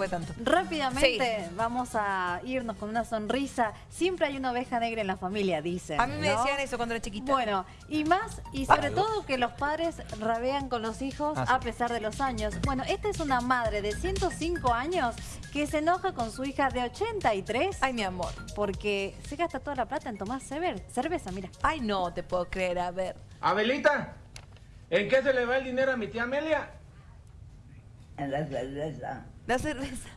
fue tanto. Rápidamente vamos a irnos con una sonrisa. Siempre hay una oveja negra en la familia, dicen. A mí me ¿no? decían eso cuando era chiquita. Bueno, y más, y sobre todo que los padres rabean con los hijos Ah, sí. a pesar de los años. Bueno, esta es una madre de 105 años que se enoja con su hija de 83 Ay, mi amor. porque se gasta toda la plata en tomar cerveza, mira. Ay, no te puedo creer. A ver. Abelita, ¿en qué se le va el dinero a mi tía Amelia? En la cerveza La cerveza.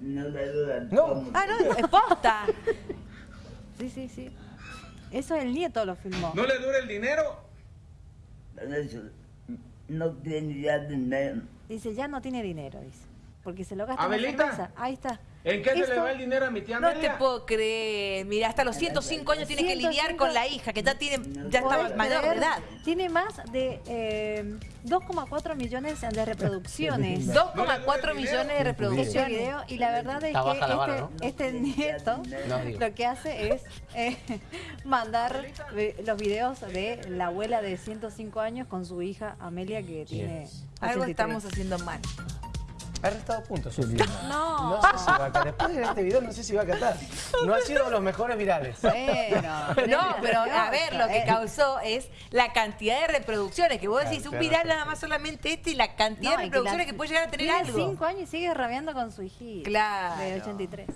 no le dura No. Ah, no, es posta. Sí, sí, sí. Eso el nieto lo filmó. ¿No le dura el dinero? No tiene ya dinero. Dice, ya no tiene dinero, dice. Porque se lo gasta Abelita. en cerveza. Ahí está. ¿En qué se Esto- le va el dinero a mi tía No Amelia? te puedo creer. Mira, hasta los 105 años tiene que lidiar 105. con la hija, que ya tiene, ya está ¿Podés mayor de creer? edad. Tiene más de eh, 2,4 millones de reproducciones. 2,4 millones de reproducciones. video y la verdad es Está que vara, este, ¿no? este nieto No, lo que hace es eh, mandar eh, los videos de la abuela de 105 años con su hija Amelia que tiene Algo 83. estamos haciendo mal. Ha restado puntos, Sofía. No. No sé si va a catar. Después de este video no sé si va a catar. No ha sido de los mejores virales. Bueno, No, pero a ver, lo que causó es la cantidad de reproducciones. Que vos decís, Claro, un viral nada más solamente este y la cantidad no, de reproducciones la- que, puede llegar a tener tiene algo. 5 años y sigue rabiando con su hijita Claro. de 83.